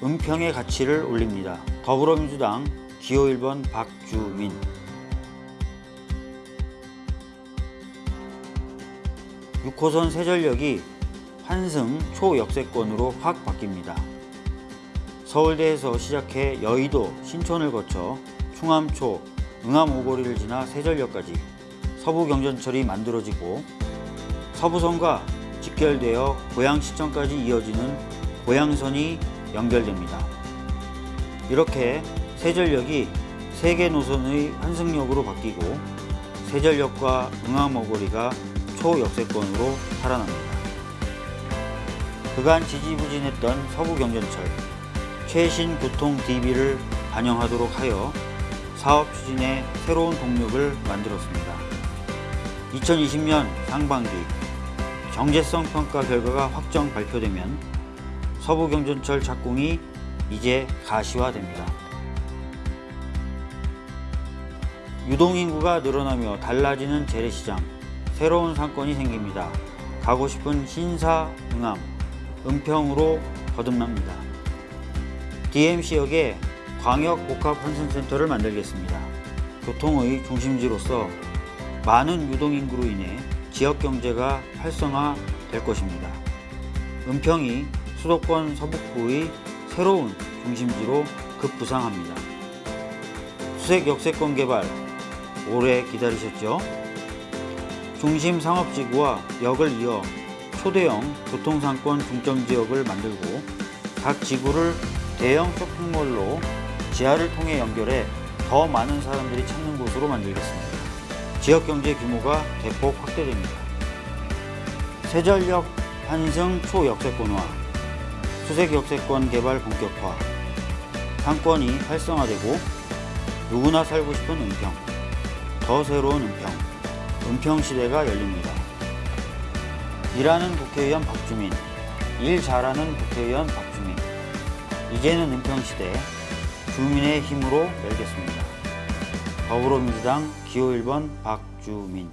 은평의 가치를 올립니다. 더불어민주당 기호 1번 박주민 6호선 세전역이 환승 초역세권으로 확 바뀝니다. 서울대에서 시작해 여의도, 신촌을 거쳐 충암초, 응암 오거리를 지나 세전역까지 서부경전철이 만들어지고 서부선과 직결되어 고양시청까지 이어지는 고양선이 연결됩니다. 이렇게 세전역이 세 개 노선의 환승역으로 바뀌고 세전역과 응암오거리가 초역세권으로 살아납니다. 그간 지지부진했던 서부경전철 최신 교통 DB를 반영하도록 하여 사업 추진에 새로운 동력을 만들었습니다. 2020년 상반기 경제성 평가 결과가 확정 발표되면 서부경전철 착공이 이제 가시화됩니다. 유동인구가 늘어나며 달라지는 재래시장, 새로운 상권이 생깁니다. 가고 싶은 신사, 응암, 은평으로 거듭납니다. DMC역에 광역복합환승센터를 만들겠습니다. 교통의 중심지로서 많은 유동인구로 인해 지역경제가 활성화될 것입니다. 은평이 수도권 서북부의 새로운 중심지로 급부상합니다. 수색 역세권 개발 오래 기다리셨죠? 중심 상업지구와 역을 이어 초대형 교통상권 중점지역을 만들고 각 지구를 대형 쇼핑몰로 지하를 통해 연결해 더 많은 사람들이 찾는 곳으로 만들겠습니다. 지역경제 규모가 대폭 확대됩니다. 세전역 환승 초역세권화, 수색 역세권 개발 본격화, 상권이 활성화되고 누구나 살고 싶은 은평, 더 새로운 은평, 은평 시대가 열립니다. 일하는 국회의원 박주민, 일 잘하는 국회의원 박주민, 이제는 은평 시대, 주민의 힘으로 열겠습니다. 더불어민주당 기호 1번 박주민